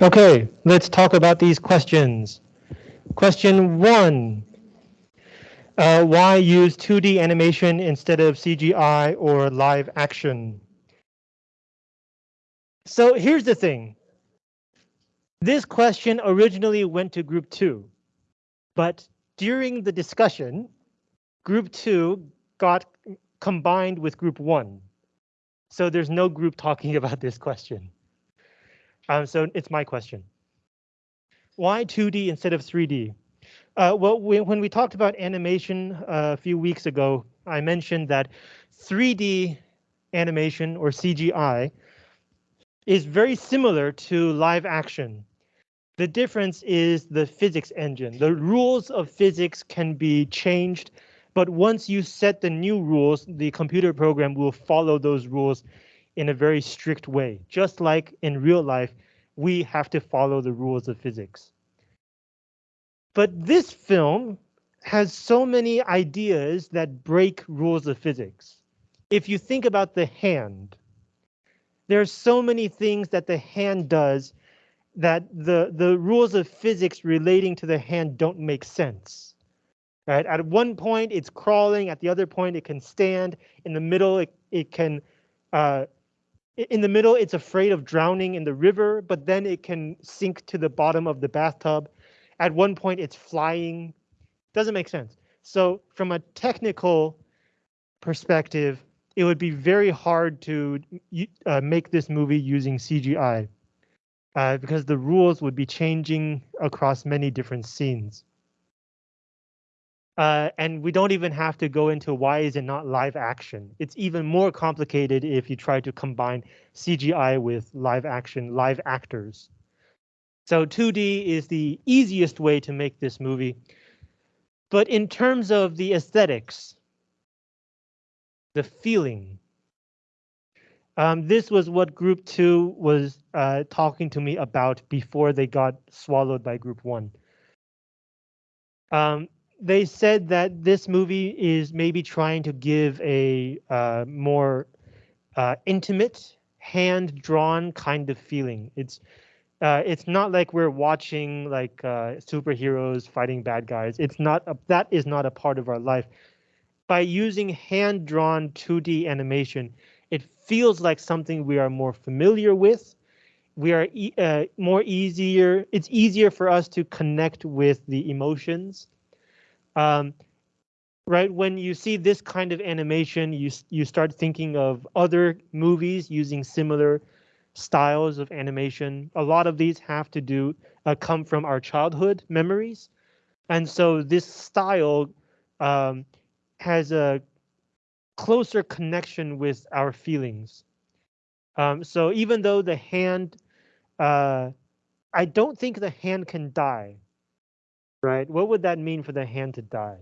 Okay, let's talk about these questions. Question one. Uh, why use 2D animation instead of CGI or live action? So here's the thing. This question originally went to group two, but during the discussion, group two got combined with group one. So there's no group talking about this question. Um, so it's my question. Why 2D instead of 3D? Uh, well, we, when we talked about animation uh, a few weeks ago, I mentioned that 3D animation or CGI is very similar to live action. The difference is the physics engine. The rules of physics can be changed, but once you set the new rules, the computer program will follow those rules in a very strict way. Just like in real life, we have to follow the rules of physics. But this film has so many ideas that break rules of physics. If you think about the hand, there's so many things that the hand does that the, the rules of physics relating to the hand don't make sense. Right? At one point, it's crawling. At the other point, it can stand. In the middle, it, it can uh, in the middle, it's afraid of drowning in the river, but then it can sink to the bottom of the bathtub. At one point, it's flying. Doesn't make sense. So from a technical perspective, it would be very hard to uh, make this movie using CGI uh, because the rules would be changing across many different scenes. Uh, and we don't even have to go into why is it not live action. It's even more complicated if you try to combine CGI with live action, live actors. So 2D is the easiest way to make this movie. But in terms of the aesthetics, the feeling, um, this was what group two was uh, talking to me about before they got swallowed by group one. Um, they said that this movie is maybe trying to give a uh, more uh, intimate, hand-drawn kind of feeling. It's uh, it's not like we're watching like uh, superheroes fighting bad guys. It's not a, that is not a part of our life. By using hand-drawn 2D animation, it feels like something we are more familiar with. We are e uh, more easier. It's easier for us to connect with the emotions. Um, right when you see this kind of animation, you you start thinking of other movies using similar styles of animation. A lot of these have to do uh, come from our childhood memories. And so this style um, has a closer connection with our feelings. Um, so even though the hand, uh, I don't think the hand can die, right? What would that mean for the hand to die?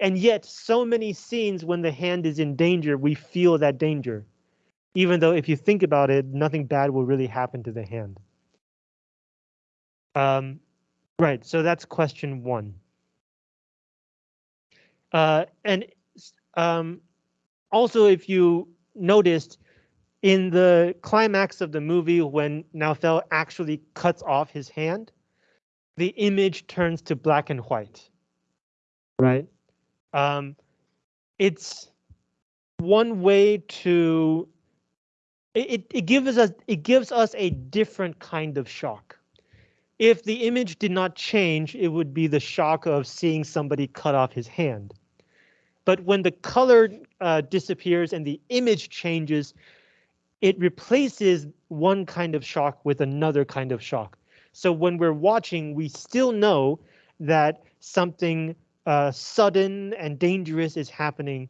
And yet so many scenes when the hand is in danger, we feel that danger even though if you think about it, nothing bad will really happen to the hand. Um, right, so that's question one. Uh, and um, also, if you noticed in the climax of the movie, when Naoufel actually cuts off his hand, the image turns to black and white. Right. Um, it's one way to it, it gives us it gives us a different kind of shock. If the image did not change, it would be the shock of seeing somebody cut off his hand. But when the color uh, disappears and the image changes, it replaces one kind of shock with another kind of shock. So when we're watching, we still know that something uh, sudden and dangerous is happening,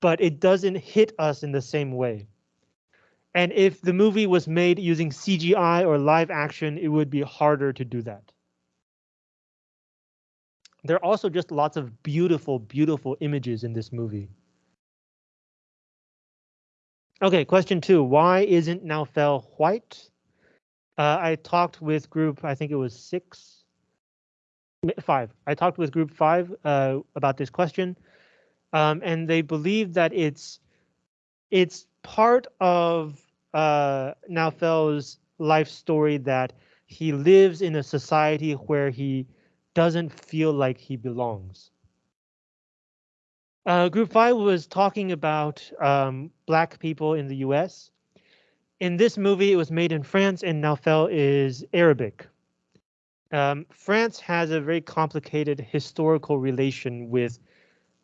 but it doesn't hit us in the same way. And if the movie was made using CGI or live action, it would be harder to do that. There are also just lots of beautiful, beautiful images in this movie. Okay, question two, why isn't Naoufel white? Uh, I talked with group, I think it was six, five. I talked with group five uh, about this question, um, and they believe that it's it's part of uh, Naoufel's life story that he lives in a society where he doesn't feel like he belongs. Uh, group five was talking about um, black people in the US. In this movie, it was made in France and Naoufel is Arabic. Um, France has a very complicated historical relation with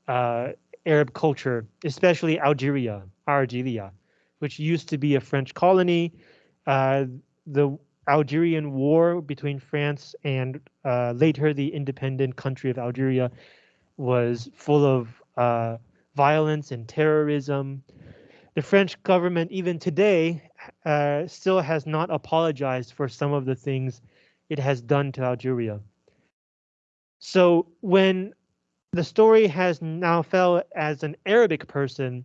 uh, Arab culture, especially Algeria, Algeria, which used to be a French colony. Uh, the Algerian War between France and uh, later the independent country of Algeria was full of uh, violence and terrorism. The French government, even today, uh, still has not apologized for some of the things it has done to Algeria. So when the story has Naoufel as an Arabic person,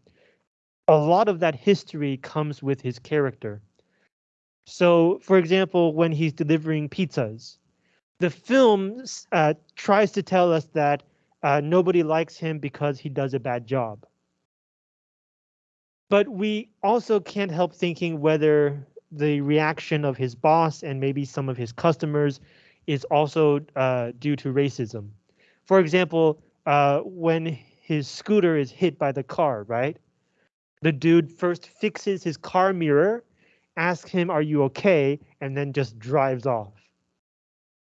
a lot of that history comes with his character. So, for example, when he's delivering pizzas, the film uh, tries to tell us that uh, nobody likes him because he does a bad job. But we also can't help thinking whether the reaction of his boss and maybe some of his customers is also uh, due to racism. For example, uh, when his scooter is hit by the car, right? The dude first fixes his car mirror, asks him, are you okay? And then just drives off.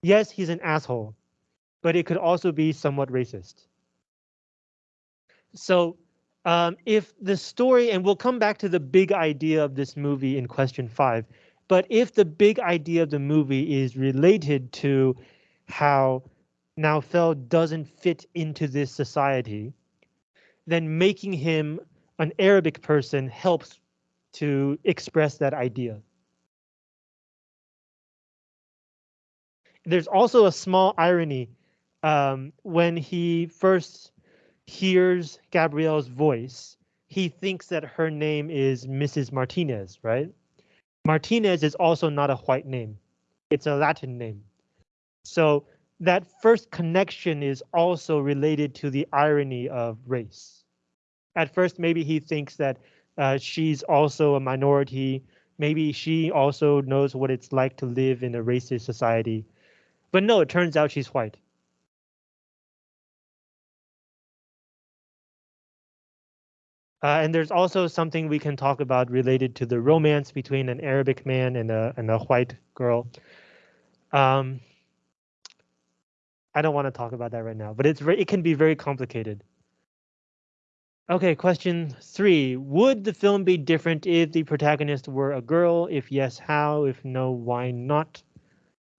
Yes, he's an asshole, but it could also be somewhat racist. So um, if the story, and we'll come back to the big idea of this movie in question five, but if the big idea of the movie is related to how Naoufel doesn't fit into this society, then making him an Arabic person helps to express that idea. There's also a small irony um, when he first hears Gabrielle's voice, he thinks that her name is Mrs. Martinez, right? Martinez is also not a white name. It's a Latin name. So that first connection is also related to the irony of race. At first, maybe he thinks that uh, she's also a minority. Maybe she also knows what it's like to live in a racist society. But no, it turns out she's white. Uh, and there's also something we can talk about related to the romance between an Arabic man and a, and a white girl. Um, I don't want to talk about that right now, but it's it can be very complicated. Okay, question three. Would the film be different if the protagonist were a girl? If yes, how? If no, why not?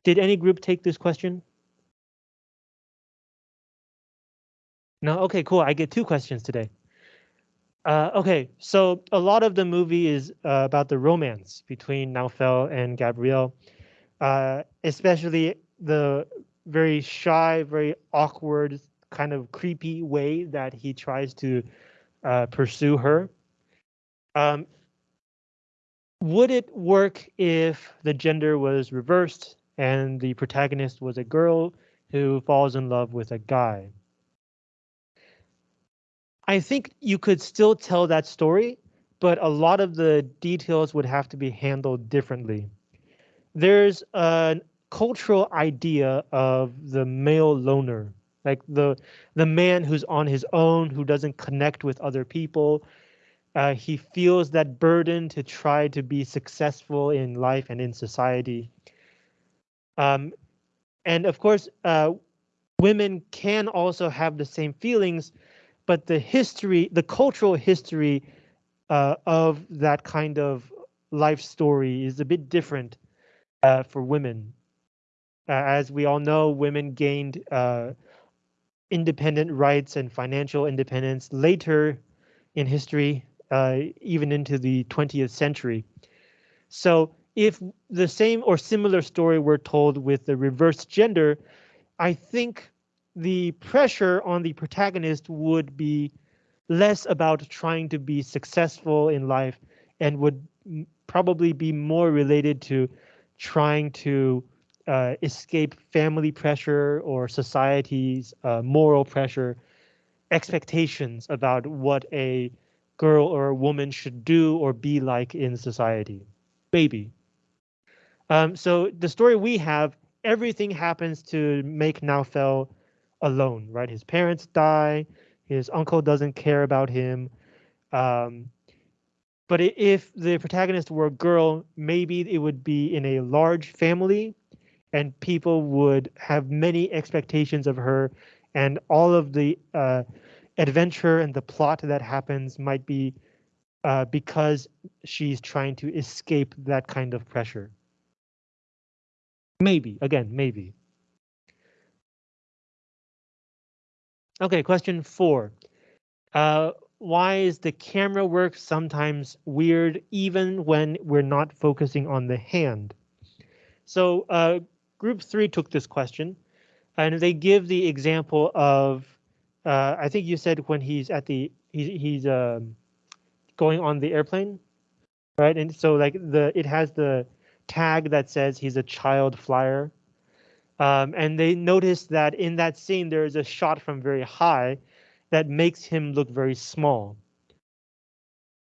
Did any group take this question? No, okay, cool. I get two questions today. Uh, okay, so a lot of the movie is uh, about the romance between Naoufel and Gabrielle, uh, especially the very shy, very awkward, kind of creepy way that he tries to uh, pursue her. Um, would it work if the gender was reversed and the protagonist was a girl who falls in love with a guy? I think you could still tell that story, but a lot of the details would have to be handled differently. There's a cultural idea of the male loner, like the the man who's on his own, who doesn't connect with other people. Uh, he feels that burden to try to be successful in life and in society. Um, and of course, uh, women can also have the same feelings, but the history, the cultural history uh, of that kind of life story is a bit different uh, for women. Uh, as we all know, women gained uh, independent rights and financial independence later in history, uh, even into the 20th century. So if the same or similar story were told with the reverse gender, I think the pressure on the protagonist would be less about trying to be successful in life and would probably be more related to trying to uh, escape family pressure or society's uh, moral pressure, expectations about what a girl or a woman should do or be like in society. Maybe. Um, so the story we have, everything happens to make Naoufel alone, right? His parents die, his uncle doesn't care about him. Um, but if the protagonist were a girl, maybe it would be in a large family and people would have many expectations of her and all of the uh, adventure and the plot that happens might be uh, because she's trying to escape that kind of pressure. Maybe, again, maybe. Okay, question four. Uh, why is the camera work sometimes weird even when we're not focusing on the hand? So uh, group three took this question and they give the example of, uh, I think you said when he's at the, he's, he's um, going on the airplane, right? And so like the, it has the tag that says he's a child flyer. Um, and they notice that in that scene, there is a shot from very high that makes him look very small.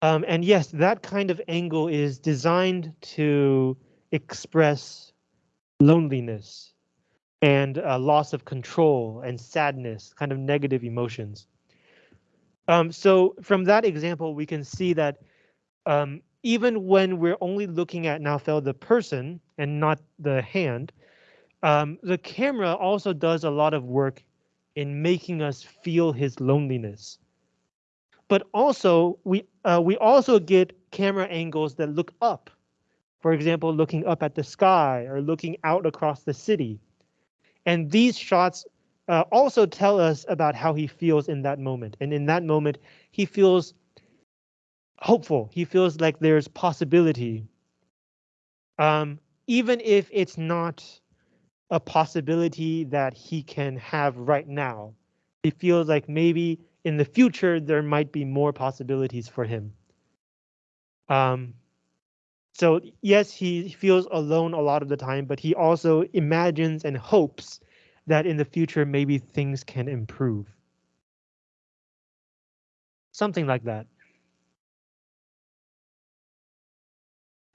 Um, and yes, that kind of angle is designed to express loneliness and loss of control and sadness, kind of negative emotions. Um, so from that example, we can see that um, even when we're only looking at Naoufel the person and not the hand, um, the camera also does a lot of work in making us feel his loneliness. But also, we uh, we also get camera angles that look up. For example, looking up at the sky or looking out across the city. And these shots uh, also tell us about how he feels in that moment. And in that moment, he feels hopeful. He feels like there's possibility. Um, even if it's not a possibility that he can have right now. He feels like maybe in the future there might be more possibilities for him. Um, so yes, he feels alone a lot of the time, but he also imagines and hopes that in the future maybe things can improve. Something like that.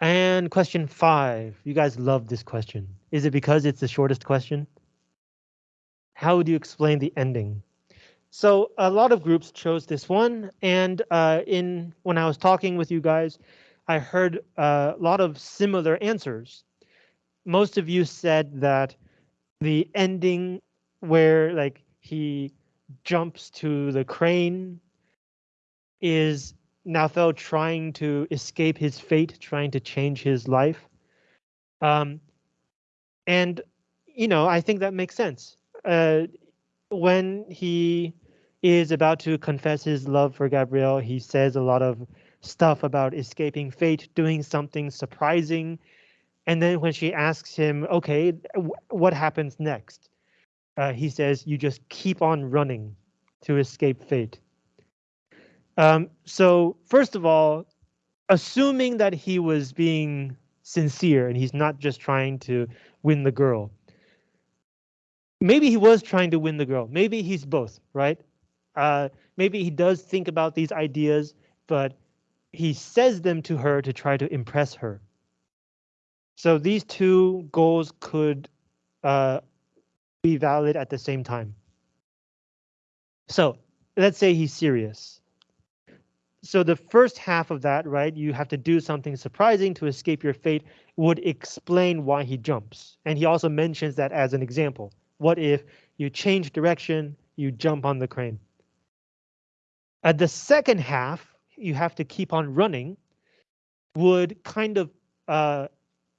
And question five, you guys love this question. Is it because it's the shortest question? How would you explain the ending? So a lot of groups chose this one, and uh, in when I was talking with you guys, I heard a lot of similar answers. Most of you said that the ending where like he jumps to the crane is Naoufel trying to escape his fate, trying to change his life. Um, and, you know, I think that makes sense. Uh, when he is about to confess his love for Gabrielle, he says a lot of stuff about escaping fate, doing something surprising. And then when she asks him, okay, what happens next? Uh, he says, you just keep on running to escape fate. Um, so first of all, assuming that he was being sincere and he's not just trying to win the girl. Maybe he was trying to win the girl. Maybe he's both, right? Uh, maybe he does think about these ideas, but he says them to her to try to impress her. So these two goals could uh, be valid at the same time. So let's say he's serious. So the first half of that, right, you have to do something surprising to escape your fate would explain why he jumps. And he also mentions that as an example. What if you change direction, you jump on the crane? At the second half, you have to keep on running would kind of uh,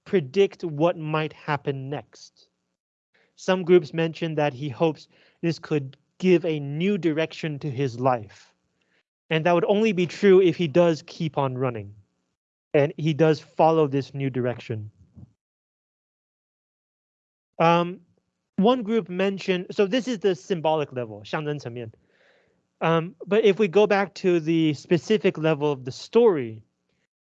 predict what might happen next. Some groups mentioned that he hopes this could give a new direction to his life. And that would only be true if he does keep on running. And he does follow this new direction. Um, one group mentioned, so this is the symbolic level, 象征层面. Um, but if we go back to the specific level of the story,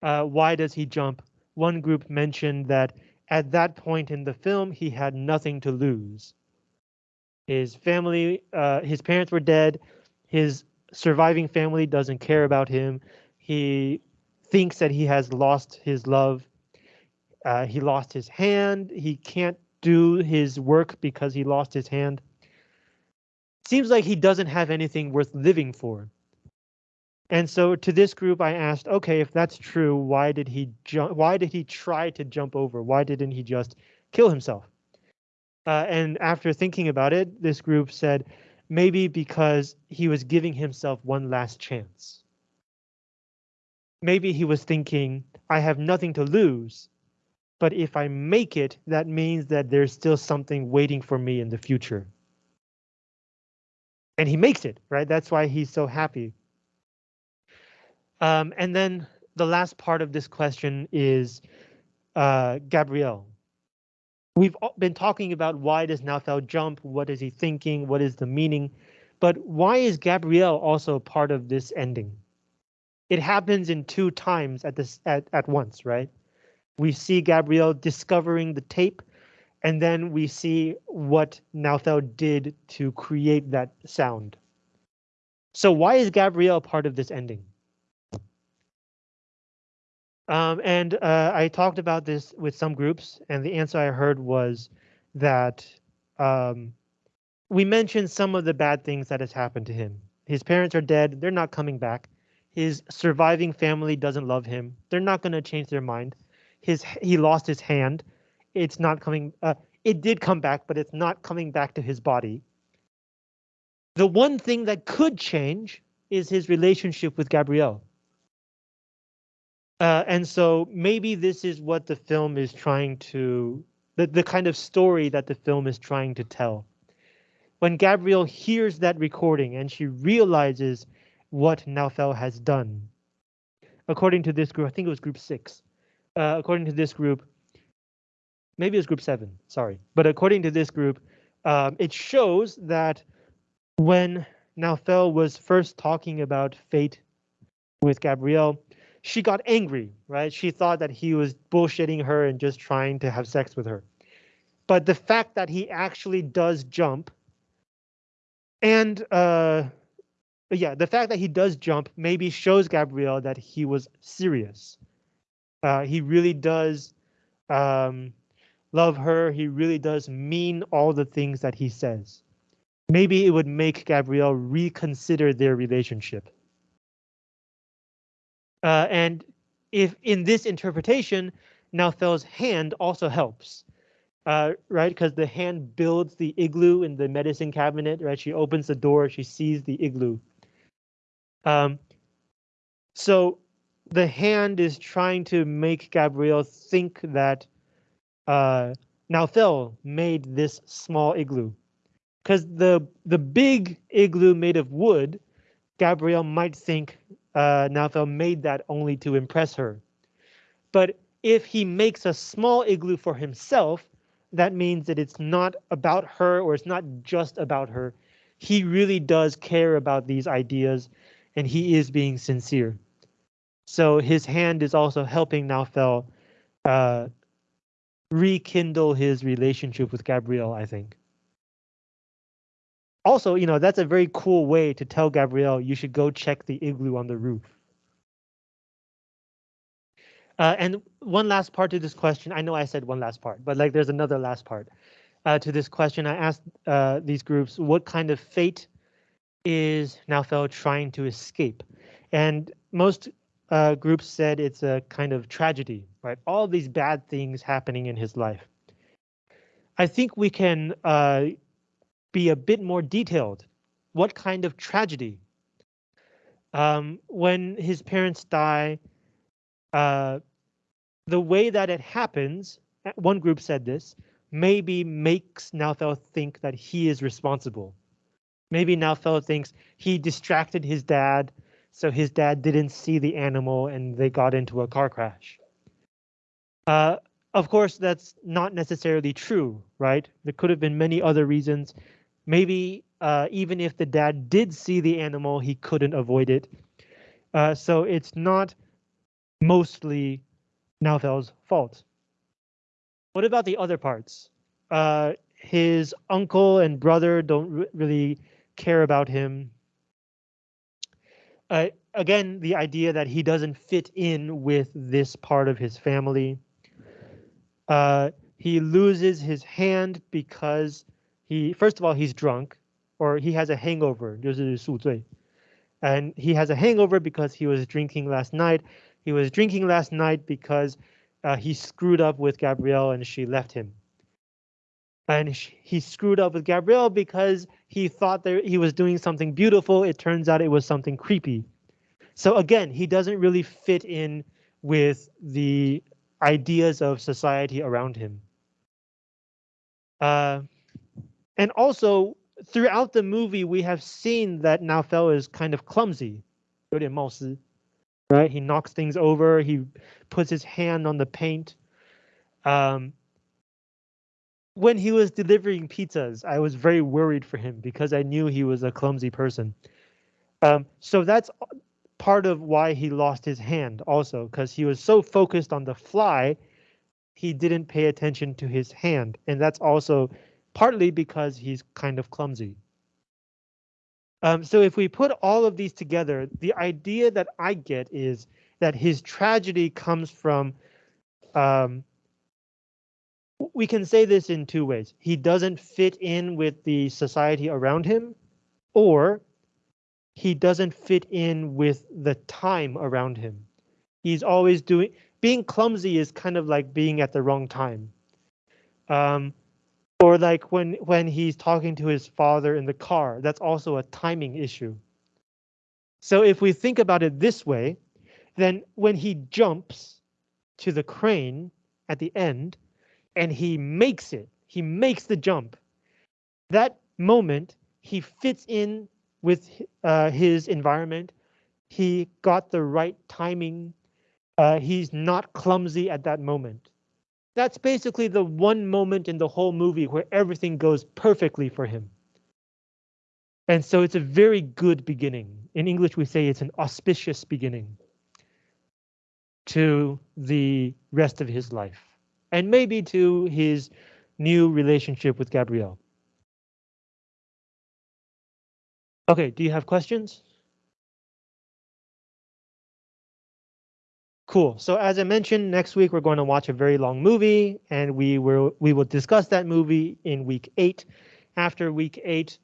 uh, why does he jump? One group mentioned that at that point in the film, he had nothing to lose. His family, uh, his parents were dead. His surviving family doesn't care about him. He thinks that he has lost his love. Uh, he lost his hand. He can't do his work because he lost his hand. Seems like he doesn't have anything worth living for. And so to this group, I asked, okay, if that's true, why did he jump? Why did he try to jump over? Why didn't he just kill himself? Uh, and after thinking about it, this group said maybe because he was giving himself one last chance. Maybe he was thinking, I have nothing to lose, but if I make it, that means that there's still something waiting for me in the future. And he makes it, right? That's why he's so happy. Um, and then the last part of this question is uh, Gabrielle. We've been talking about why does Naoufel jump? What is he thinking? What is the meaning? But why is Gabrielle also part of this ending? It happens in two times at this at, at once, right? We see Gabrielle discovering the tape, and then we see what Naoufel did to create that sound. So why is Gabrielle part of this ending? Um, and uh, I talked about this with some groups, and the answer I heard was that um, we mentioned some of the bad things that has happened to him. His parents are dead, they're not coming back. His surviving family doesn't love him. They're not going to change their mind. His he lost his hand. It's not coming. Uh, it did come back, but it's not coming back to his body. The one thing that could change is his relationship with Gabrielle. Uh, and so maybe this is what the film is trying to, the, the kind of story that the film is trying to tell. When Gabrielle hears that recording and she realizes what Naoufel has done. According to this group, I think it was group six. Uh, according to this group, maybe it was group seven, sorry. But according to this group, um, it shows that when Naoufel was first talking about fate with Gabrielle, she got angry, right? She thought that he was bullshitting her and just trying to have sex with her. But the fact that he actually does jump and uh, yeah, the fact that he does jump maybe shows Gabrielle that he was serious. Uh, he really does um, love her. He really does mean all the things that he says. Maybe it would make Gabrielle reconsider their relationship. Uh, and if in this interpretation, Naoufel's hand also helps, uh, right? Because the hand builds the igloo in the medicine cabinet, right? She opens the door, she sees the igloo. Um, so the hand is trying to make Gabrielle think that uh, Naoufel made this small igloo. Because the the big igloo made of wood, Gabrielle might think uh, Naoufel made that only to impress her. But if he makes a small igloo for himself, that means that it's not about her or it's not just about her. He really does care about these ideas and he is being sincere. So his hand is also helping Naoufel uh, rekindle his relationship with Gabrielle, I think also, you know, that's a very cool way to tell Gabrielle you should go check the igloo on the roof. Uh, and one last part to this question, I know I said one last part, but like there's another last part uh, to this question. I asked uh, these groups what kind of fate is Naoufel trying to escape? And most uh, groups said it's a kind of tragedy, right? All these bad things happening in his life. I think we can uh, be a bit more detailed. What kind of tragedy? Um, when his parents die, uh, the way that it happens, one group said this, maybe makes Naoufel think that he is responsible. Maybe Naoufel thinks he distracted his dad, so his dad didn't see the animal and they got into a car crash. Uh, of course, that's not necessarily true, right? There could have been many other reasons. Maybe uh, even if the dad did see the animal, he couldn't avoid it. Uh, so it's not mostly Naoufel's fault. What about the other parts? Uh, his uncle and brother don't really care about him. Uh, again, the idea that he doesn't fit in with this part of his family. Uh, he loses his hand because he, first of all, he's drunk or he has a hangover, 就是宿醉. And he has a hangover because he was drinking last night. He was drinking last night because uh, he screwed up with Gabrielle and she left him. And he screwed up with Gabrielle because he thought that he was doing something beautiful. It turns out it was something creepy. So again, he doesn't really fit in with the ideas of society around him. Uh, and also throughout the movie, we have seen that Naoufel is kind of clumsy, right? He knocks things over. He puts his hand on the paint. Um, when he was delivering pizzas, I was very worried for him because I knew he was a clumsy person. Um, so that's part of why he lost his hand also, because he was so focused on the fly, he didn't pay attention to his hand. And that's also partly because he's kind of clumsy. Um, so if we put all of these together, the idea that I get is that his tragedy comes from, um, we can say this in two ways. He doesn't fit in with the society around him, or he doesn't fit in with the time around him. He's always doing being clumsy is kind of like being at the wrong time. Um, or like when when he's talking to his father in the car, that's also a timing issue. So if we think about it this way, then when he jumps to the crane at the end and he makes it, he makes the jump. That moment he fits in with uh, his environment. He got the right timing. Uh, he's not clumsy at that moment. That's basically the one moment in the whole movie where everything goes perfectly for him. And so it's a very good beginning. In English, we say it's an auspicious beginning to the rest of his life and maybe to his new relationship with Gabrielle. Okay, do you have questions? Cool. So as I mentioned, next week we're going to watch a very long movie, and we will we will discuss that movie in week eight. After week eight,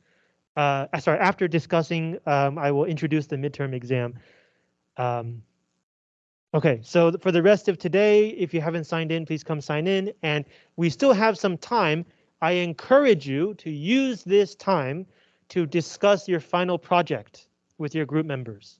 uh, sorry, after discussing, um, I will introduce the midterm exam. Um, okay, so for the rest of today, if you haven't signed in, please come sign in. And we still have some time. I encourage you to use this time to discuss your final project with your group members.